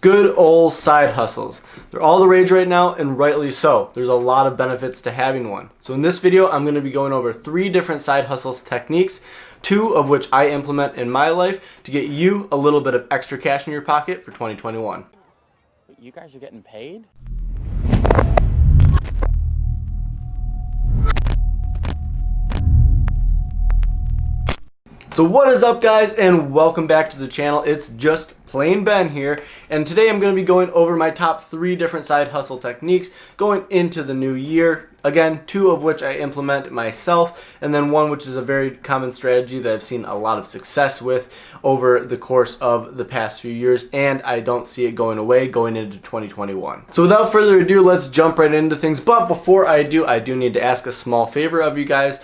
Good old side hustles. They're all the rage right now and rightly so. There's a lot of benefits to having one. So in this video, I'm gonna be going over three different side hustles techniques, two of which I implement in my life to get you a little bit of extra cash in your pocket for 2021. You guys are getting paid? So what is up guys and welcome back to the channel. It's just plain Ben here and today I'm going to be going over my top three different side hustle techniques going into the new year. Again, two of which I implement myself and then one which is a very common strategy that I've seen a lot of success with over the course of the past few years and I don't see it going away going into 2021. So without further ado, let's jump right into things. But before I do, I do need to ask a small favor of you guys.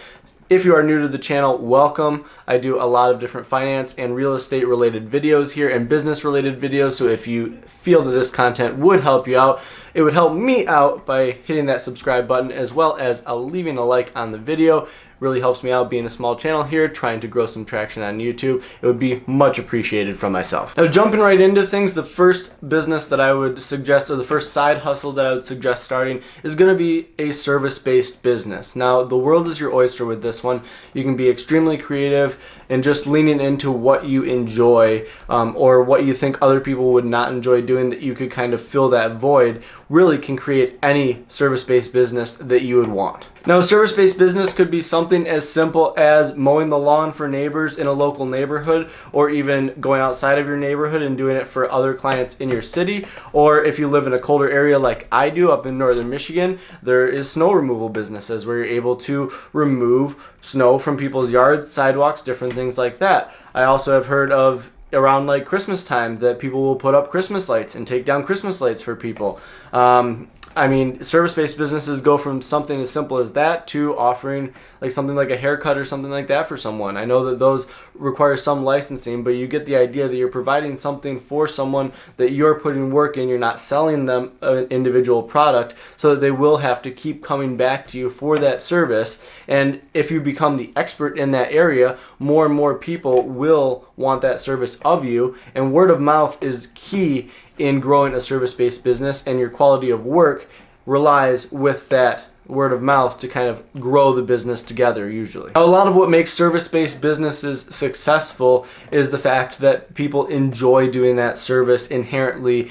If you are new to the channel, welcome. I do a lot of different finance and real estate related videos here and business related videos. So if you feel that this content would help you out, it would help me out by hitting that subscribe button as well as uh, leaving a like on the video really helps me out being a small channel here, trying to grow some traction on YouTube. It would be much appreciated from myself. Now jumping right into things, the first business that I would suggest, or the first side hustle that I would suggest starting is gonna be a service-based business. Now the world is your oyster with this one. You can be extremely creative and just leaning into what you enjoy um, or what you think other people would not enjoy doing that you could kind of fill that void really can create any service-based business that you would want. Now, service-based business could be something as simple as mowing the lawn for neighbors in a local neighborhood, or even going outside of your neighborhood and doing it for other clients in your city. Or if you live in a colder area like I do up in northern Michigan, there is snow removal businesses where you're able to remove snow from people's yards, sidewalks, different things like that. I also have heard of around like Christmas time that people will put up Christmas lights and take down Christmas lights for people. Um, I mean, service-based businesses go from something as simple as that to offering like something like a haircut or something like that for someone. I know that those require some licensing, but you get the idea that you're providing something for someone that you're putting work in. You're not selling them an individual product so that they will have to keep coming back to you for that service. And if you become the expert in that area, more and more people will want that service of you. And word of mouth is key in growing a service-based business and your quality of work relies with that word of mouth to kind of grow the business together usually. A lot of what makes service-based businesses successful is the fact that people enjoy doing that service inherently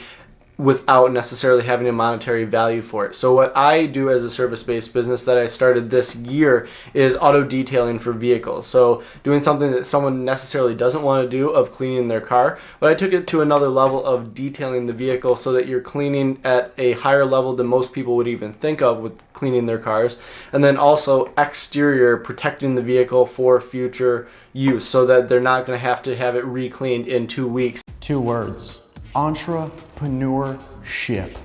without necessarily having a monetary value for it. So what I do as a service-based business that I started this year is auto detailing for vehicles. So doing something that someone necessarily doesn't want to do of cleaning their car, but I took it to another level of detailing the vehicle so that you're cleaning at a higher level than most people would even think of with cleaning their cars. And then also exterior protecting the vehicle for future use so that they're not going to have to have it re-cleaned in two weeks. Two words entrepreneurship.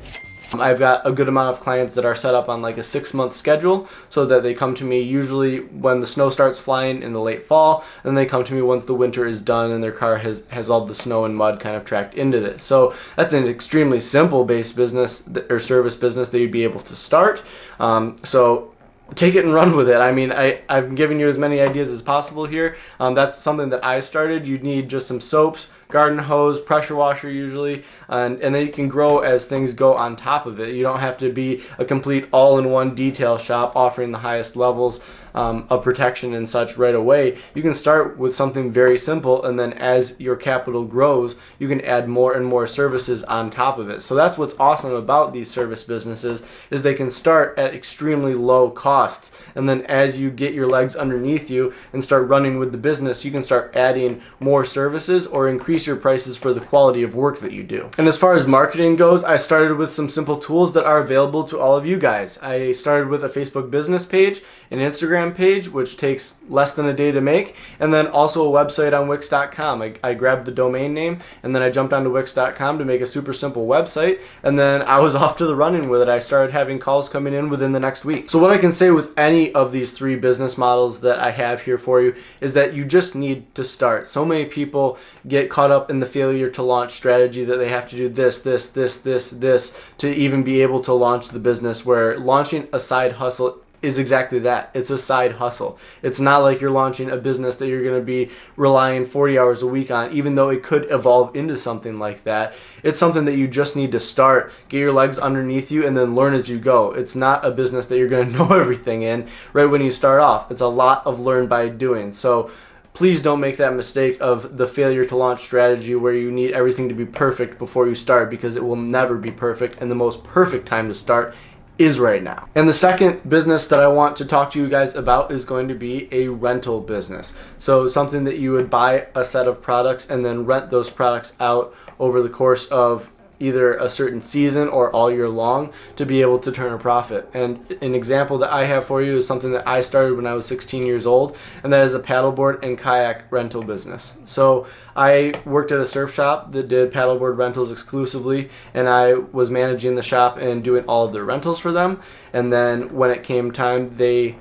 I've got a good amount of clients that are set up on like a six month schedule so that they come to me usually when the snow starts flying in the late fall and they come to me once the winter is done and their car has, has all the snow and mud kind of tracked into this. So that's an extremely simple based business or service business that you'd be able to start. Um, so take it and run with it. I mean, I, I've given you as many ideas as possible here. Um, that's something that I started. You need just some soaps, garden hose, pressure washer usually, and, and then you can grow as things go on top of it. You don't have to be a complete all-in-one detail shop offering the highest levels um, of protection and such right away. You can start with something very simple and then as your capital grows, you can add more and more services on top of it. So that's what's awesome about these service businesses is they can start at extremely low costs and then as you get your legs underneath you and start running with the business, you can start adding more services or increase increase your prices for the quality of work that you do. And as far as marketing goes, I started with some simple tools that are available to all of you guys. I started with a Facebook business page, an Instagram page, which takes less than a day to make, and then also a website on Wix.com. I, I grabbed the domain name and then I jumped onto Wix.com to make a super simple website, and then I was off to the running with it. I started having calls coming in within the next week. So what I can say with any of these three business models that I have here for you is that you just need to start. So many people get caught up in the failure to launch strategy that they have to do this, this, this, this, this to even be able to launch the business where launching a side hustle is exactly that. It's a side hustle. It's not like you're launching a business that you're going to be relying 40 hours a week on, even though it could evolve into something like that. It's something that you just need to start, get your legs underneath you, and then learn as you go. It's not a business that you're going to know everything in right when you start off. It's a lot of learn by doing. So please don't make that mistake of the failure to launch strategy where you need everything to be perfect before you start because it will never be perfect and the most perfect time to start is right now. And the second business that I want to talk to you guys about is going to be a rental business. So something that you would buy a set of products and then rent those products out over the course of either a certain season or all year long to be able to turn a profit. And an example that I have for you is something that I started when I was 16 years old, and that is a paddleboard and kayak rental business. So I worked at a surf shop that did paddleboard rentals exclusively, and I was managing the shop and doing all of their rentals for them. And then when it came time, they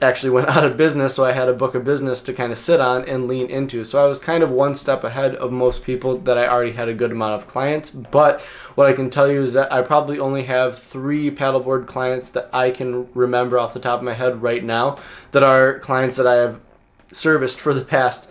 actually went out of business, so I had a book of business to kind of sit on and lean into. So I was kind of one step ahead of most people that I already had a good amount of clients. But what I can tell you is that I probably only have three paddleboard clients that I can remember off the top of my head right now that are clients that I have serviced for the past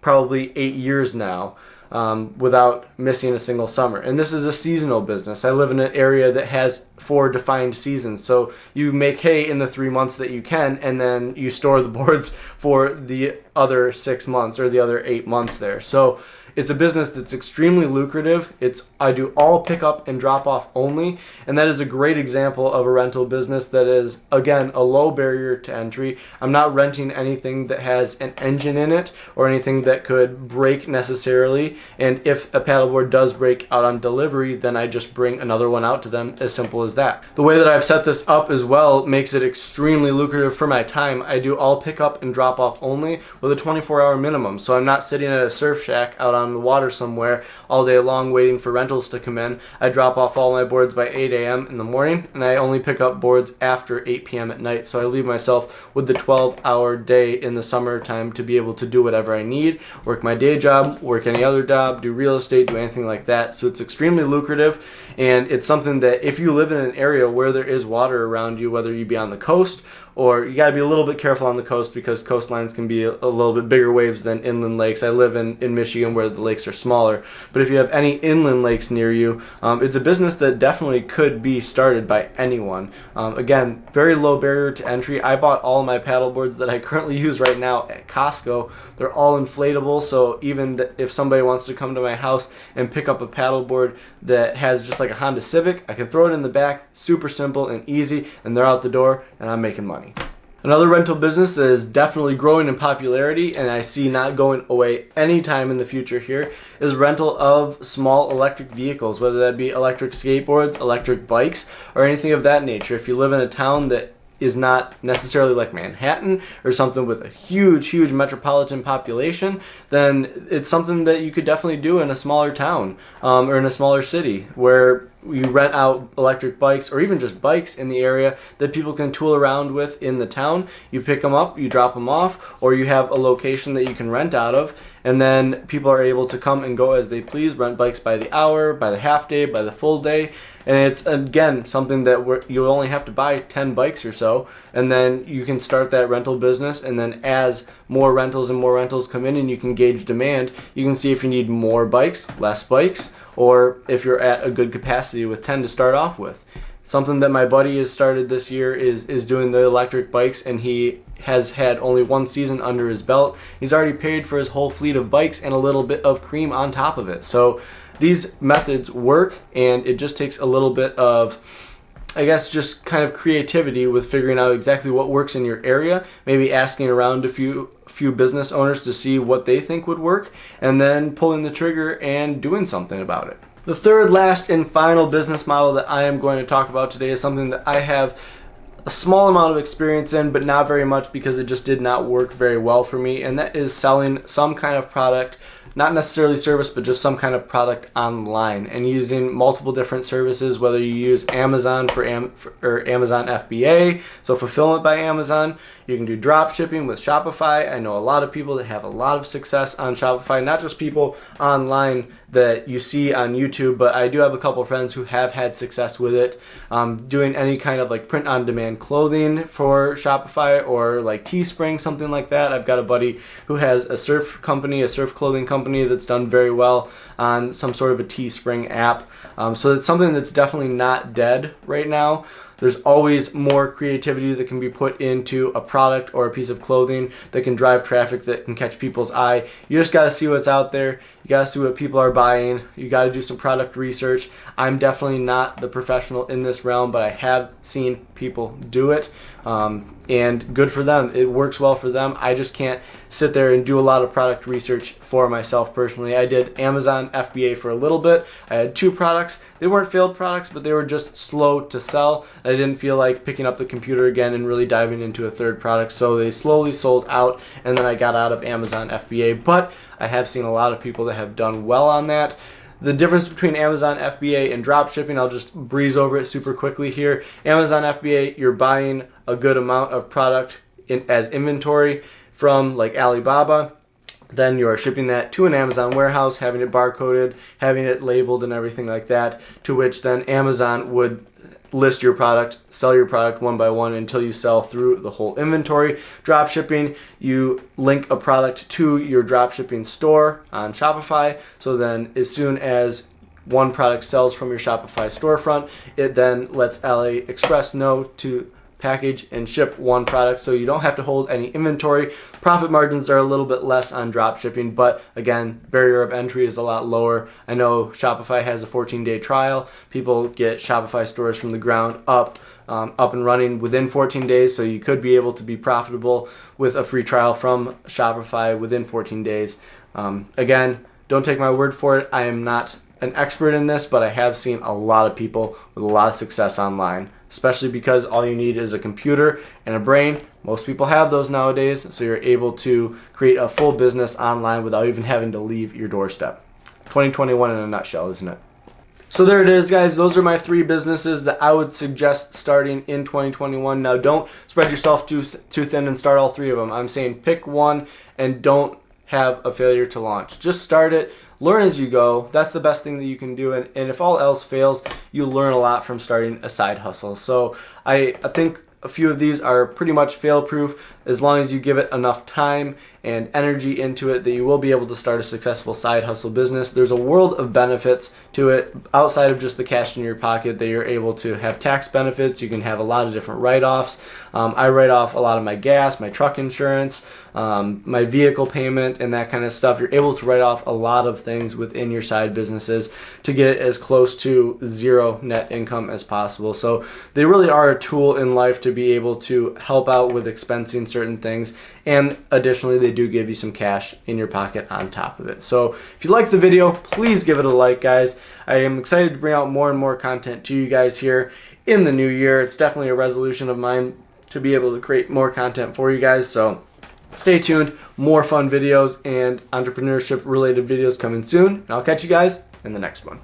probably eight years now um, without missing a single summer. And this is a seasonal business. I live in an area that has four defined seasons. So you make hay in the three months that you can, and then you store the boards for the other six months or the other eight months there. So it's a business that's extremely lucrative. It's I do all pickup and drop off only, and that is a great example of a rental business that is again a low barrier to entry. I'm not renting anything that has an engine in it or anything that could break necessarily. And if a paddleboard does break out on delivery, then I just bring another one out to them. As simple as that. The way that I've set this up as well makes it extremely lucrative for my time. I do all pickup and drop off only with a 24 hour minimum. So I'm not sitting at a surf shack out on on the water somewhere all day long waiting for rentals to come in. I drop off all my boards by 8 a.m. in the morning and I only pick up boards after 8 p.m. at night. So I leave myself with the 12 hour day in the summertime to be able to do whatever I need, work my day job, work any other job, do real estate, do anything like that. So it's extremely lucrative and it's something that if you live in an area where there is water around you, whether you be on the coast or you got to be a little bit careful on the coast because coastlines can be a, a, little bit bigger waves than inland lakes. I live in, in Michigan where the lakes are smaller, but if you have any inland lakes near you, um, it's a business that definitely could be started by anyone. Um, again, very low barrier to entry. I bought all my paddle boards that I currently use right now at Costco. They're all inflatable, so even if somebody wants to come to my house and pick up a paddle board that has just like a Honda Civic, I can throw it in the back, super simple and easy, and they're out the door, and I'm making money. Another rental business that is definitely growing in popularity and I see not going away anytime in the future here is rental of small electric vehicles, whether that be electric skateboards, electric bikes, or anything of that nature. If you live in a town that is not necessarily like Manhattan or something with a huge, huge metropolitan population, then it's something that you could definitely do in a smaller town um, or in a smaller city where you rent out electric bikes or even just bikes in the area that people can tool around with in the town. You pick them up, you drop them off, or you have a location that you can rent out of, and then people are able to come and go as they please, rent bikes by the hour, by the half day, by the full day. And it's again something that you'll only have to buy 10 bikes or so, and then you can start that rental business. And then as more rentals and more rentals come in and you can gauge demand, you can see if you need more bikes, less bikes, or if you're at a good capacity with 10 to start off with. Something that my buddy has started this year is, is doing the electric bikes and he has had only one season under his belt. He's already paid for his whole fleet of bikes and a little bit of cream on top of it. So these methods work and it just takes a little bit of I guess just kind of creativity with figuring out exactly what works in your area, maybe asking around a few few business owners to see what they think would work, and then pulling the trigger and doing something about it. The third, last, and final business model that I am going to talk about today is something that I have a small amount of experience in, but not very much because it just did not work very well for me, and that is selling some kind of product not necessarily service, but just some kind of product online and using multiple different services, whether you use Amazon for, Am or Amazon FBA, so fulfillment by Amazon. You can do drop shipping with Shopify. I know a lot of people that have a lot of success on Shopify, not just people online that you see on YouTube, but I do have a couple friends who have had success with it. Um, doing any kind of like print on demand clothing for Shopify or like Teespring, something like that. I've got a buddy who has a surf company, a surf clothing company that's done very well on some sort of a Teespring app. Um, so it's something that's definitely not dead right now. There's always more creativity that can be put into a product or a piece of clothing that can drive traffic that can catch people's eye. You just got to see what's out there. You got to see what people are buying. You got to do some product research. I'm definitely not the professional in this realm, but I have seen people do it. Um, and good for them. It works well for them. I just can't sit there and do a lot of product research for myself personally. I did Amazon FBA for a little bit. I had two products. They weren't failed products, but they were just slow to sell. I didn't feel like picking up the computer again and really diving into a third product, so they slowly sold out, and then I got out of Amazon FBA. But I have seen a lot of people that have done well on that. The difference between Amazon FBA and drop shipping, I'll just breeze over it super quickly here. Amazon FBA, you're buying a good amount of product in, as inventory from like Alibaba. Then you are shipping that to an Amazon warehouse, having it barcoded, having it labeled and everything like that, to which then Amazon would list your product, sell your product one by one until you sell through the whole inventory. Drop shipping, you link a product to your drop shipping store on Shopify. So then as soon as one product sells from your Shopify storefront, it then lets AliExpress know to package and ship one product so you don't have to hold any inventory. Profit margins are a little bit less on drop shipping, but again, barrier of entry is a lot lower. I know Shopify has a 14 day trial. People get Shopify stores from the ground up. Um, up and running within 14 days, so you could be able to be profitable with a free trial from Shopify within 14 days. Um, again, don't take my word for it. I am not an expert in this, but I have seen a lot of people with a lot of success online especially because all you need is a computer and a brain. Most people have those nowadays, so you're able to create a full business online without even having to leave your doorstep. 2021 in a nutshell, isn't it? So there it is, guys. Those are my three businesses that I would suggest starting in 2021. Now, don't spread yourself too, too thin and start all three of them. I'm saying pick one and don't have a failure to launch. Just start it, learn as you go. That's the best thing that you can do. And, and if all else fails, you learn a lot from starting a side hustle. So I, I think a few of these are pretty much fail proof as long as you give it enough time and energy into it that you will be able to start a successful side hustle business. There's a world of benefits to it outside of just the cash in your pocket that you're able to have tax benefits. You can have a lot of different write-offs. Um, I write off a lot of my gas, my truck insurance, um, my vehicle payment and that kind of stuff. You're able to write off a lot of things within your side businesses to get it as close to zero net income as possible. So they really are a tool in life to be able to help out with expensing certain things. And additionally, they do give you some cash in your pocket on top of it. So if you like the video, please give it a like, guys. I am excited to bring out more and more content to you guys here in the new year. It's definitely a resolution of mine to be able to create more content for you guys. So stay tuned. More fun videos and entrepreneurship related videos coming soon. And I'll catch you guys in the next one.